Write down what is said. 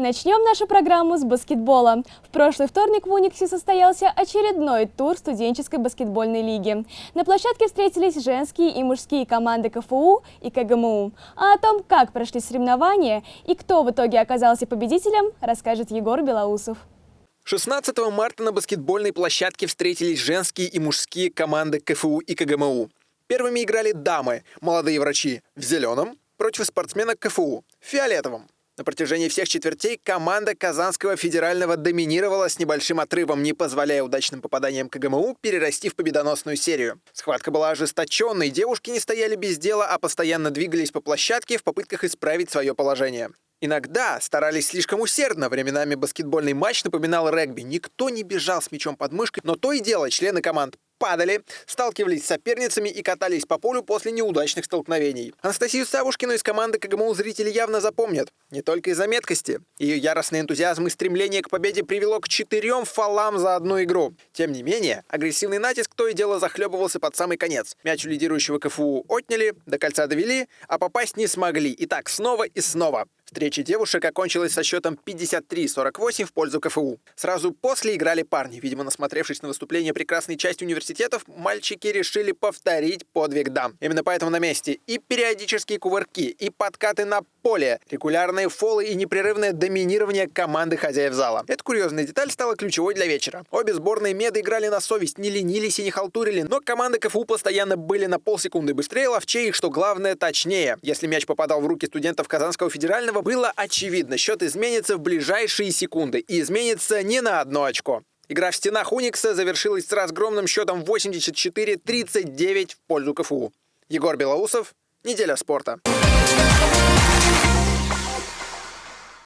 Начнем нашу программу с баскетбола. В прошлый вторник в Униксе состоялся очередной тур студенческой баскетбольной лиги. На площадке встретились женские и мужские команды КФУ и КГМУ. А о том, как прошли соревнования и кто в итоге оказался победителем, расскажет Егор Белоусов. 16 марта на баскетбольной площадке встретились женские и мужские команды КФУ и КГМУ. Первыми играли дамы, молодые врачи, в зеленом, против спортсменок КФУ, в фиолетовом. На протяжении всех четвертей команда Казанского федерального доминировала с небольшим отрывом, не позволяя удачным попаданиям КГМУ перерасти в победоносную серию. Схватка была ожесточенной, девушки не стояли без дела, а постоянно двигались по площадке в попытках исправить свое положение. Иногда старались слишком усердно, временами баскетбольный матч напоминал регби. Никто не бежал с мячом под мышкой, но то и дело члены команд падали, сталкивались с соперницами и катались по полю после неудачных столкновений. Анастасию Савушкину из команды КГМУ зрители явно запомнят. Не только из-за меткости. Ее яростный энтузиазм и стремление к победе привело к четырем фолам за одну игру. Тем не менее, агрессивный натиск то и дело захлебывался под самый конец. Мяч у лидирующего КФУ отняли, до кольца довели, а попасть не смогли. И так снова и снова. Встреча девушек окончилась со счетом 53-48 в пользу КФУ. Сразу после играли парни. Видимо, насмотревшись на выступление прекрасной части университетов, мальчики решили повторить подвиг дам. Именно поэтому на месте и периодические кувырки, и подкаты на поле, регулярные фолы и непрерывное доминирование команды хозяев зала. Эта курьезная деталь стала ключевой для вечера. Обе сборные меды играли на совесть, не ленились и не халтурили, но команды КФУ постоянно были на полсекунды быстрее, ловчее и, что главное, точнее. Если мяч попадал в руки студентов Казанского федерального, было очевидно. Счет изменится в ближайшие секунды. И изменится не на одно очко. Игра в стенах Уникса завершилась с разгромным счетом 84-39 в пользу КФУ. Егор Белоусов, Неделя спорта.